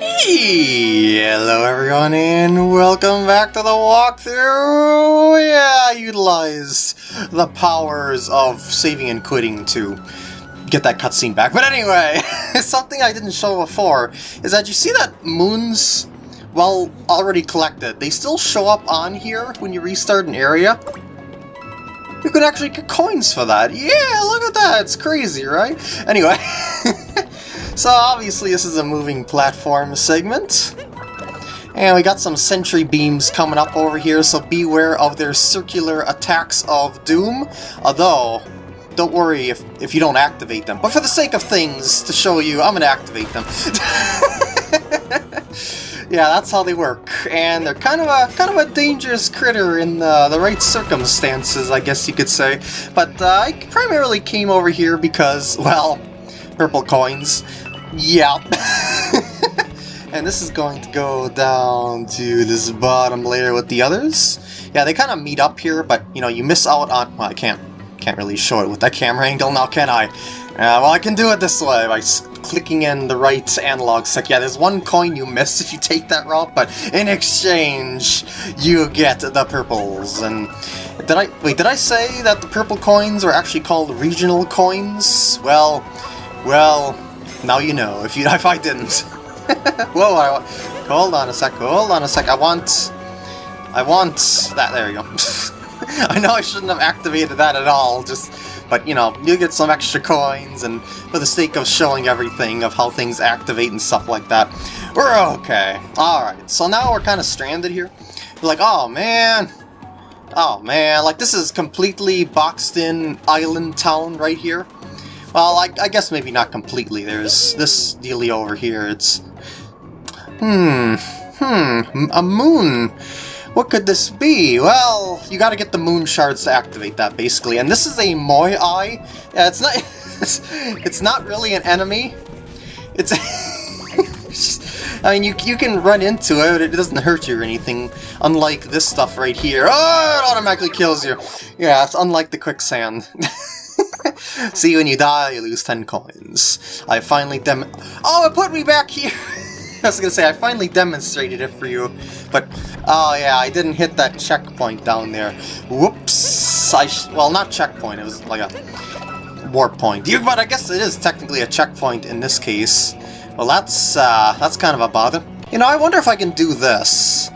Hello everyone and welcome back to the walkthrough! Yeah, I the powers of saving and quitting to get that cutscene back. But anyway, something I didn't show before is that you see that moons, well, already collected, they still show up on here when you restart an area. You could actually get coins for that. Yeah, look at that. It's crazy, right? Anyway. so obviously this is a moving platform segment. And we got some sentry beams coming up over here, so beware of their circular attacks of doom. Although, don't worry if, if you don't activate them. But for the sake of things, to show you, I'm going to activate them. yeah, that's how they work. And they're kind of a kind of a dangerous critter in the, the right circumstances, I guess you could say. But uh, I primarily came over here because, well, purple coins. Yeah. and this is going to go down to this bottom layer with the others. Yeah, they kind of meet up here, but, you know, you miss out on... Well, I can't, can't really show it with that camera angle now, can I? Uh, well, I can do it this way by clicking in the right analog stick. Yeah, there's one coin you miss if you take that route, but in exchange, you get the purples. And did I wait? Did I say that the purple coins are actually called regional coins? Well, well, now you know. If you if I didn't. Whoa! I, hold on a sec. Hold on a sec. I want. I want that. There you go. I know I shouldn't have activated that at all. Just but, you know, you get some extra coins, and for the sake of showing everything of how things activate and stuff like that, we're okay. Alright, so now we're kind of stranded here. We're like, oh man, oh man, like this is completely boxed in island town right here. Well, I, I guess maybe not completely. There's this dealio over here. It's... Hmm, hmm, a moon. What could this be? Well, you gotta get the moon shards to activate that, basically. And this is a Moe-Eye. Yeah, it's not... it's not really an enemy. It's... I mean, you, you can run into it, it doesn't hurt you or anything, unlike this stuff right here. Oh, it automatically kills you. Yeah, it's unlike the quicksand. See, when you die, you lose 10 coins. I finally dem- Oh, it put me back here! I was gonna say, I finally demonstrated it for you, but, oh yeah, I didn't hit that checkpoint down there. Whoops! I well, not checkpoint, it was like a warp point. You, but I guess it is technically a checkpoint in this case. Well, that's, uh, that's kind of a bother. You know, I wonder if I can do this.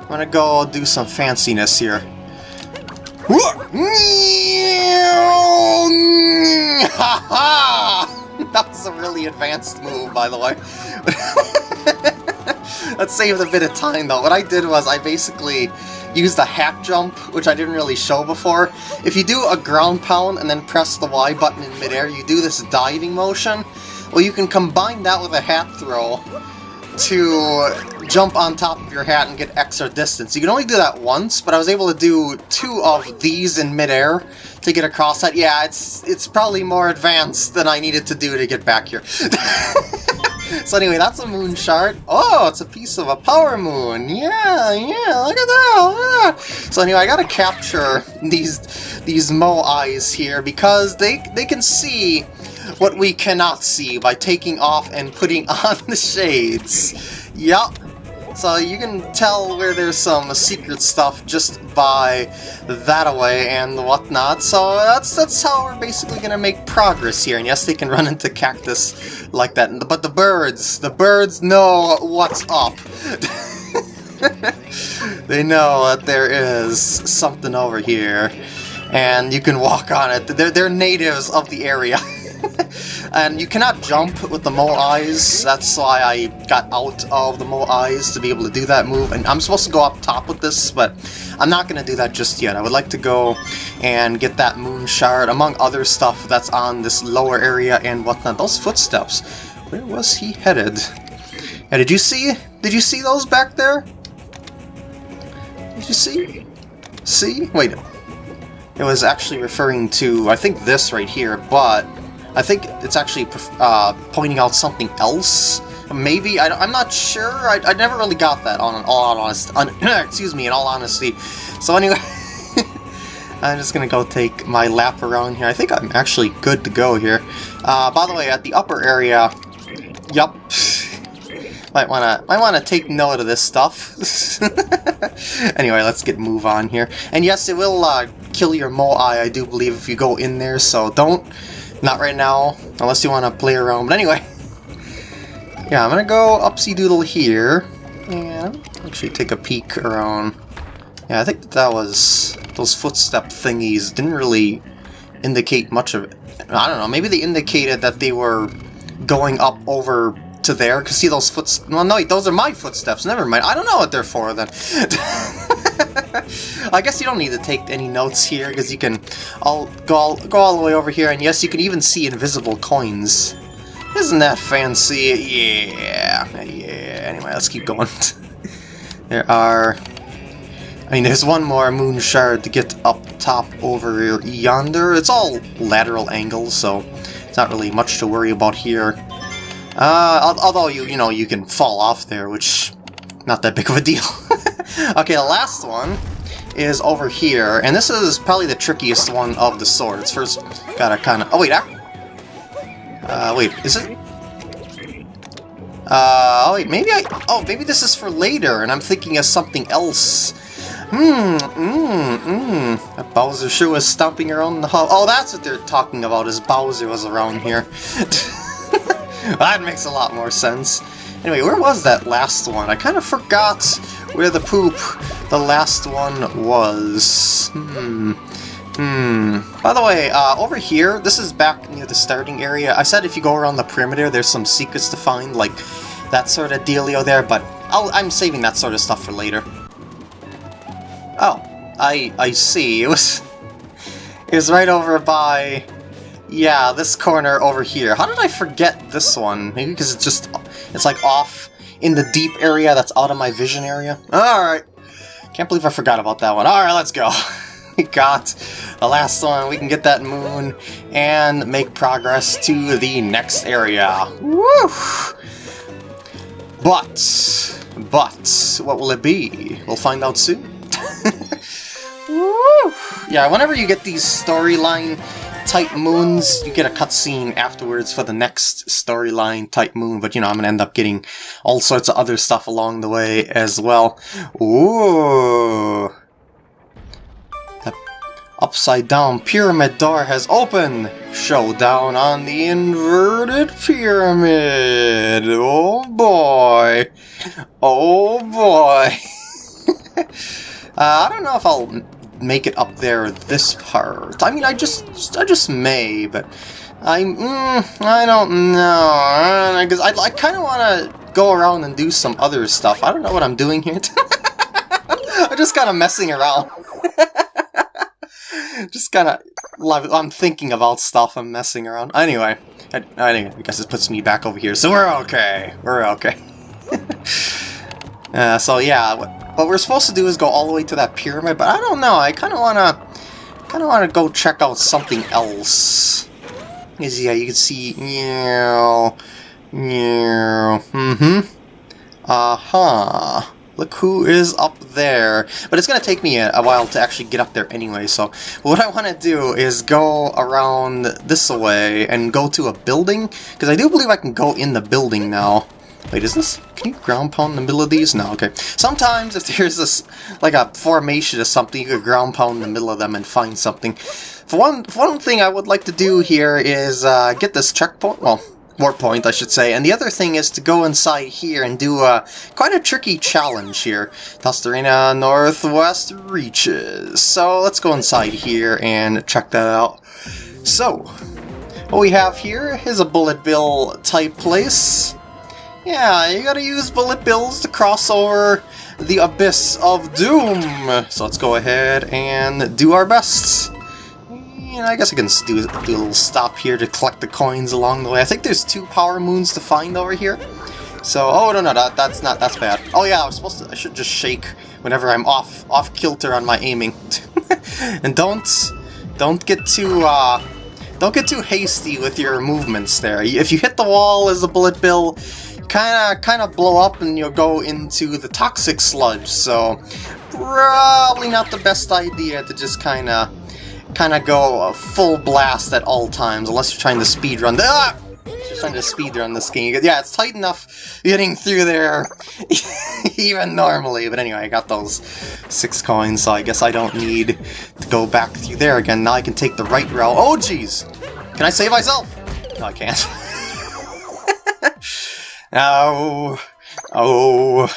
I'm gonna go do some fanciness here. that was a really advanced move, by the way. that saved a bit of time, though. What I did was I basically used a hat jump, which I didn't really show before. If you do a ground pound and then press the Y button in midair, you do this diving motion. Well, you can combine that with a hat throw to jump on top of your hat and get extra distance. You can only do that once, but I was able to do two of these in midair to get across that. Yeah, it's it's probably more advanced than I needed to do to get back here. so anyway, that's a moon shard. Oh, it's a piece of a power moon. Yeah, yeah, look at that. So anyway, I gotta capture these these Moe-Eyes here because they they can see what we cannot see by taking off and putting on the shades. Yup. So you can tell where there's some secret stuff just by that away and whatnot. So that's that's how we're basically gonna make progress here. And yes, they can run into cactus like that. But the birds, the birds know what's up. they know that there is something over here, and you can walk on it. They're, they're natives of the area. and you cannot jump with the Moe-Eyes, that's why I got out of the Moe-Eyes to be able to do that move, and I'm supposed to go up top with this, but I'm not going to do that just yet. I would like to go and get that Moon Shard, among other stuff that's on this lower area and whatnot. Those footsteps, where was he headed? And did you see, did you see those back there? Did you see? See? Wait, it was actually referring to, I think this right here, but I think it's actually uh, pointing out something else. Maybe I, am not sure. I, I, never really got that on all honesty. excuse me, in all honesty. So anyway, I'm just gonna go take my lap around here. I think I'm actually good to go here. Uh, by the way, at the upper area, yup. might wanna might wanna take note of this stuff. anyway, let's get move on here. And yes, it will uh, kill your Moe-Eye, I do believe, if you go in there. So don't, not right now, unless you want to play around. But anyway, yeah, I'm gonna go upsy doodle here and actually take a peek around. Yeah, I think that was those footstep thingies didn't really indicate much of it. I don't know, maybe they indicated that they were going up over to there, because see those footsteps... Well, no, those are my footsteps, never mind. I don't know what they're for, then. I guess you don't need to take any notes here, because you can all go, all go all the way over here, and yes, you can even see invisible coins. Isn't that fancy? Yeah, yeah. Anyway, let's keep going. there are... I mean, there's one more moon shard to get up top over yonder. It's all lateral angles, so it's not really much to worry about here. Uh, although you, you know, you can fall off there, which, not that big of a deal. okay, the last one is over here, and this is probably the trickiest one of the swords. First, gotta kind of... Oh, wait, uh, wait, is it? Uh, oh, wait, maybe I... Oh, maybe this is for later, and I'm thinking of something else. Hmm, mmm, mmm. Bowser sure was stomping around the hall. Oh, that's what they're talking about, is Bowser was around here. that makes a lot more sense. Anyway, where was that last one? I kind of forgot where the poop the last one was. Hmm. Hmm. By the way, uh, over here, this is back near the starting area. I said if you go around the perimeter, there's some secrets to find, like that sort of dealio there, but i am saving that sort of stuff for later. Oh, I I see. It was it was right over by yeah this corner over here. How did I forget this one? Maybe because it's just it's like off in the deep area that's out of my vision area. All right, can't believe I forgot about that one. All right, let's go. we got the last one. We can get that moon and make progress to the next area. Woo! But, but, what will it be? We'll find out soon. Woo! Yeah, whenever you get these storyline type moons, you get a cutscene afterwards for the next storyline type moon, but you know, I'm gonna end up getting all sorts of other stuff along the way as well. Ooh! The upside down pyramid door has opened! Showdown on the inverted pyramid! Oh boy! Oh boy! uh, I don't know if I'll make it up there this part. I mean, I just, I just may, but I, mm, I don't know, because I, I kind of want to go around and do some other stuff. I don't know what I'm doing here. I'm just kind of messing around. just kind of, I'm thinking about stuff, I'm messing around. Anyway, I, I guess it puts me back over here, so we're okay. We're okay. uh, so yeah, what we're supposed to do is go all the way to that pyramid, but I don't know, I kind of want to kind of want to go check out something else. Is yeah, you can see, yeah, yeah, mm-hmm, uh-huh. Look who is up there. But it's going to take me a, a, while to actually get up there anyway, so what I want to do is go around this way and go to a building, because I do believe I can go in the building now. Wait, is this... Can you ground pound in the middle of these? No, okay. Sometimes if there's this, like a formation or something, you could ground pound in the middle of them and find something. For one, for one thing I would like to do here is uh, get this checkpoint, well, warp point, I should say. And the other thing is to go inside here and do a quite a tricky challenge here. Tostarena Northwest reaches. So let's go inside here and check that out. So, what we have here is a bullet bill type place. Yeah, you gotta use bullet bills to cross over the abyss of doom. So let's go ahead and do our best. And I guess I can do, do a little stop here to collect the coins along the way. I think there's two power moons to find over here. So, oh no, no, that, that's not, that's bad. Oh yeah, I was supposed to, I should just shake whenever I'm off, off kilter on my aiming. and don't, don't get too, uh, don't get too hasty with your movements there. If you hit the wall as a bullet bill, kind of kind of blow up and you'll go into the toxic sludge. So probably not the best idea to just kind of kind of go full blast at all times, unless you're trying to speed run. The, ah! Just trying to speed run this game. Yeah, it's tight enough getting through there even normally. But anyway, I got those six coins, so I guess I don't need to go back through there again. Now I can take the right route. Oh, jeez! Can I save myself? No, I can't. oh, oh,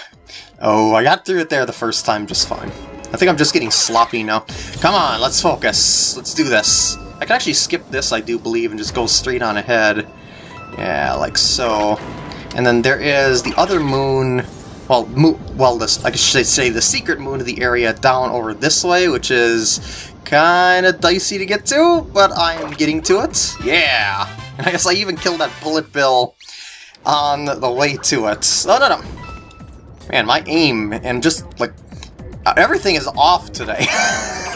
oh, I got through it there the first time just fine. I think I'm just getting sloppy now. Come on, let's focus. Let's do this. I can actually skip this, I do believe, and just go straight on ahead. Yeah, like so. And then there is the other moon, well, mo well, this I should say the secret moon of the area down over this way, which is kind of dicey to get to, but I'm getting to it. Yeah! And I guess I even killed that bullet bill on the way to it. Oh, no, no. Man, my aim and just, like, uh, everything is off today.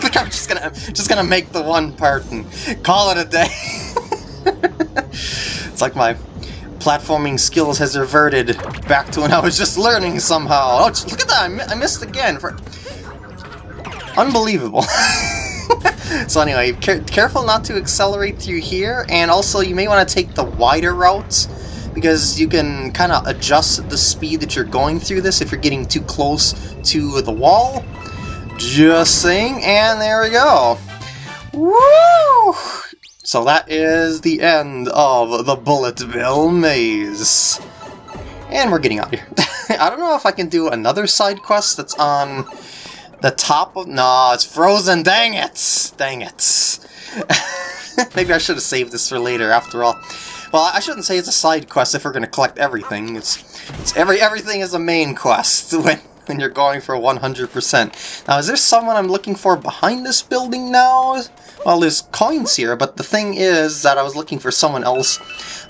like I'm just gonna just gonna make the one part and call it a day. it's like my platforming skills has reverted back to when I was just learning somehow. Oh, look at that! I, mi I missed again. For... Unbelievable. so anyway, care careful not to accelerate through here, and also you may want to take the wider route because you can kind of adjust the speed that you're going through this if you're getting too close to the wall. Just saying, and there we go. Woo! So that is the end of the Bullet Bill Maze. And we're getting out here. I don't know if I can do another side quest that's on the top of... No, it's frozen, dang it! Dang it. Maybe I should have saved this for later, after all. Well, I shouldn't say it's a side quest if we're going to collect everything. It's, it's every everything is a main quest when when you're going for 100%. Now, is there someone I'm looking for behind this building now? Well, there's coins here, but the thing is that I was looking for someone else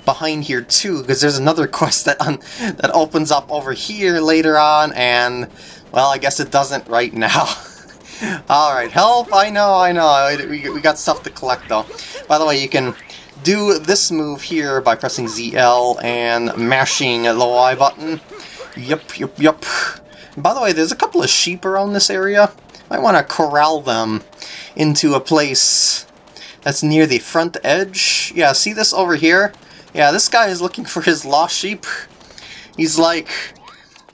behind here too, because there's another quest that that opens up over here later on, and, well, I guess it doesn't right now. Alright, help, I know, I know, we, we got stuff to collect though. By the way, you can do this move here by pressing ZL and mashing the Y button. Yup, yup, yup. By the way, there's a couple of sheep around this area. I want to corral them into a place that's near the front edge. Yeah, see this over here? Yeah, this guy is looking for his lost sheep. He's like,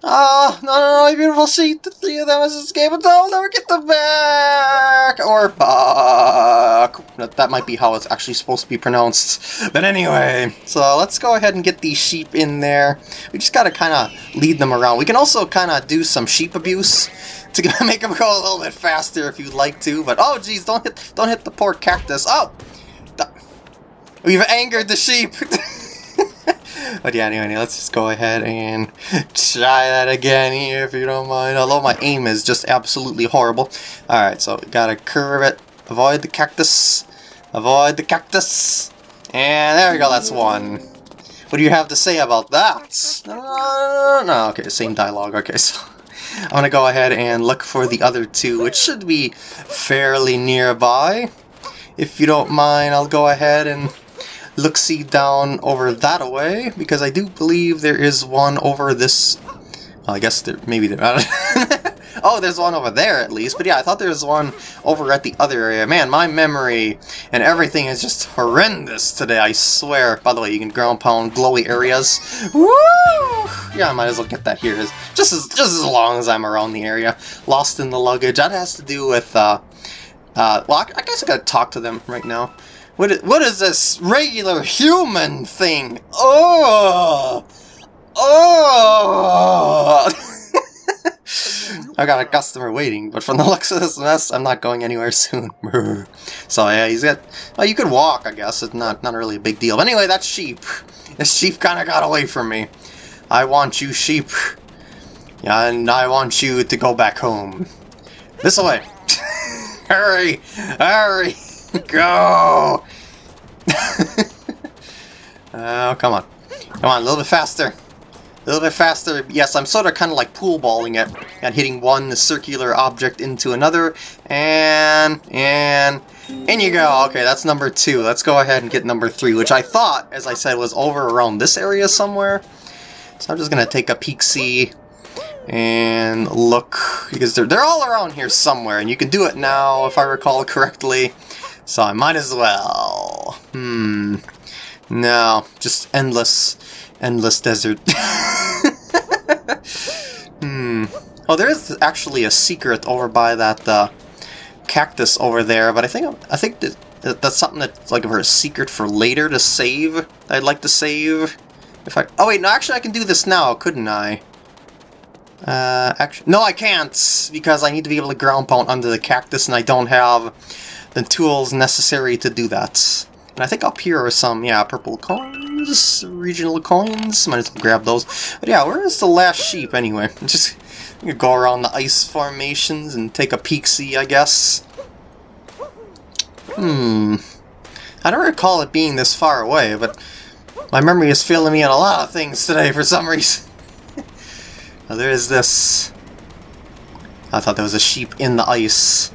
Oh, no, no, no, beautiful sheep, the three of them has escaped, and I'll never get them back! Or back. That might be how it's actually supposed to be pronounced. But anyway, so let's go ahead and get these sheep in there. We just gotta kind of lead them around. We can also kind of do some sheep abuse to make them go a little bit faster if you'd like to, but oh geez, don't hit, don't hit the poor cactus. Oh! We've angered the sheep! But yeah, anyway, let's just go ahead and try that again here if you don't mind. Although my aim is just absolutely horrible. Alright, so gotta curve it. Avoid the cactus. Avoid the cactus. And there we go, that's one. What do you have to say about that? Uh, no, okay, same dialogue. Okay, so I'm gonna go ahead and look for the other two, which should be fairly nearby. If you don't mind, I'll go ahead and look-see down over that away, because I do believe there is one over this... Well, I guess there, maybe there... oh, there's one over there at least, but yeah, I thought there was one over at the other area. Man, my memory and everything is just horrendous today, I swear. By the way, you can ground pound glowy areas. Woo! Yeah, I might as well get that here, just as, just as long as I'm around the area. Lost in the luggage, that has to do with... Uh, uh, well, I, I guess I gotta talk to them right now. What is, what is this regular human thing? Oh! Oh! I got a customer waiting, but from the looks of this mess, I'm not going anywhere soon. so yeah, he's got... Well, you could walk, I guess. It's not, not really a big deal. But anyway, that's sheep. This sheep kind of got away from me. I want you, sheep. And I want you to go back home. This way. hurry! Hurry! Go! oh, come on. Come on, a little bit faster. A little bit faster. Yes, I'm sort of kind of like pool balling it and hitting one circular object into another. And, and, in you go. Okay, that's number two. Let's go ahead and get number three, which I thought, as I said, was over around this area somewhere. So I'm just going to take a peek-see and look, because they're, they're all around here somewhere, and you can do it now, if I recall correctly. So I might as well. Hmm. No, just endless, endless desert. hmm. Oh, there is actually a secret over by that uh, cactus over there, but I think I think that, that's something that's like for a secret for later to save. I'd like to save. If I oh wait, no, actually I can do this now, couldn't I? Uh, actually, no, I can't because I need to be able to ground pound under the cactus, and I don't have the tools necessary to do that. And I think up here are some, yeah, purple coins, regional coins. Might as well grab those. But yeah, where is the last sheep anyway? Just go around the ice formations and take a peek-see, I guess. Hmm. I don't recall it being this far away, but my memory is failing me on a lot of things today for some reason. There is this. I thought there was a sheep in the ice.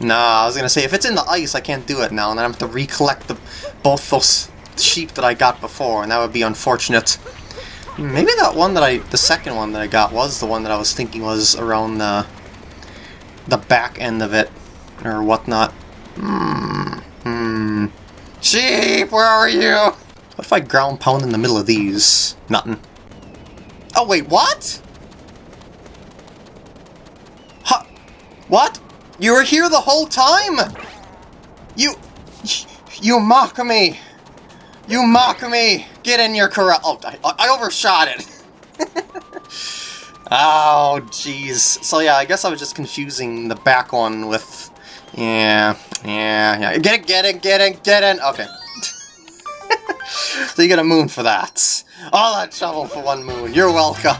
Nah, I was gonna say, if it's in the ice, I can't do it now, and then I have to recollect the, both those sheep that I got before, and that would be unfortunate. Maybe that one that I, the second one that I got was the one that I was thinking was around the, the back end of it, or whatnot. Hmm, hmm. Sheep, where are you? What if I ground pound in the middle of these? Nothing. Oh wait, what? What? You were here the whole time? You... You mock me! You mock me! Get in your corral. Oh, I, I overshot it! oh, jeez. So yeah, I guess I was just confusing the back one with... Yeah, yeah, yeah. Get it, get it, get it, get it! Okay. so you get a moon for that. All that trouble for one moon. You're welcome.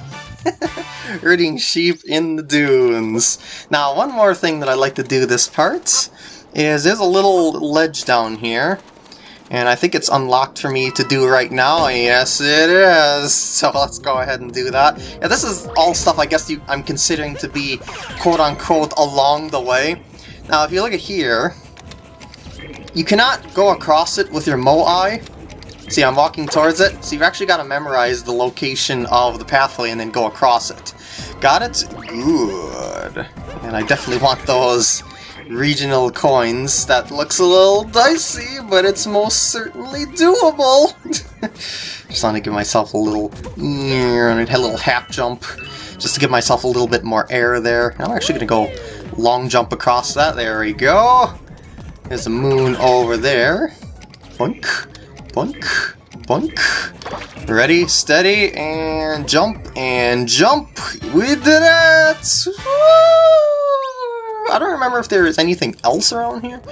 herding sheep in the dunes. Now, one more thing that I like to do this part is there's a little ledge down here. And I think it's unlocked for me to do right now. Yes, it is. So let's go ahead and do that. Yeah, this is all stuff I guess you, I'm considering to be quote-unquote along the way. Now, if you look at here, you cannot go across it with your Moe-Eye. See, I'm walking towards it, so you've actually got to memorize the location of the pathway and then go across it. Got it? Good. And I definitely want those regional coins. That looks a little dicey, but it's most certainly doable. just want to give myself a little, and a little half jump, just to give myself a little bit more air there. I'm actually going to go long jump across that. There we go. There's a moon over there. Boink. Boink, boink. Ready, steady, and jump, and jump. We did it! Woo! I don't remember if there is anything else around here.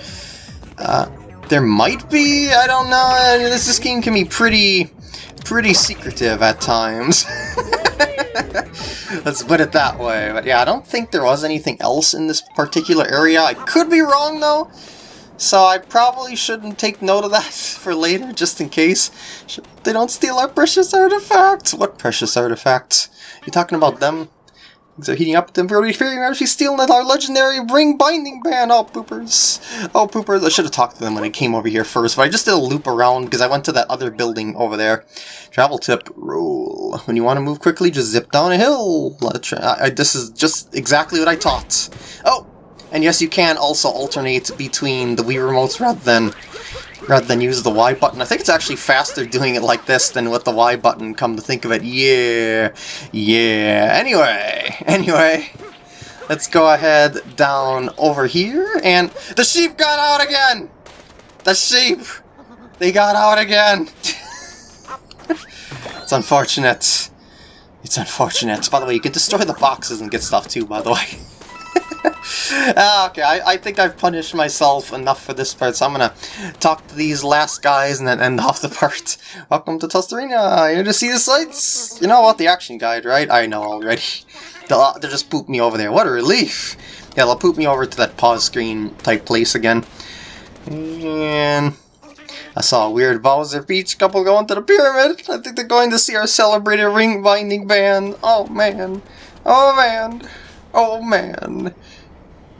Uh, there might be, I don't know. This, this game can be pretty, pretty secretive at times. Let's put it that way. But yeah, I don't think there was anything else in this particular area. I could be wrong, though. So I probably shouldn't take note of that for later, just in case. They don't steal our precious artifacts! What precious artifacts? You talking about them? They're heating up them really fearing actually stealing our legendary ring binding band. Oh poopers. Oh poopers. I should have talked to them when I came over here first, but I just did a loop around because I went to that other building over there. Travel tip rule. When you want to move quickly, just zip down a hill. I, I, this is just exactly what I taught. Oh, and yes, you can also alternate between the Wii remotes rather than rather than use the Y button. I think it's actually faster doing it like this than with the Y button, come to think of it. Yeah, yeah. Anyway, anyway, let's go ahead down over here, and the sheep got out again! The sheep! They got out again! it's unfortunate. It's unfortunate. By the way, you can destroy the boxes and get stuff too, by the way. ah, okay, I, I think I've punished myself enough for this part, so I'm gonna talk to these last guys and then end off the part. Welcome to Tostarena, here to see the sights! You know what, the action guide, right? I know already. They'll, they'll just poop me over there, what a relief! Yeah, they'll poop me over to that pause screen type place again. And... I saw a weird Bowser Beach couple going to the pyramid. I think they're going to see our celebrated ring binding band. Oh man. Oh man. Oh man.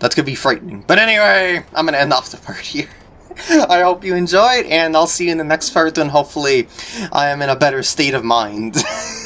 That's gonna be frightening. But anyway, I'm gonna end off the part here. I hope you enjoyed, and I'll see you in the next part when hopefully I am in a better state of mind.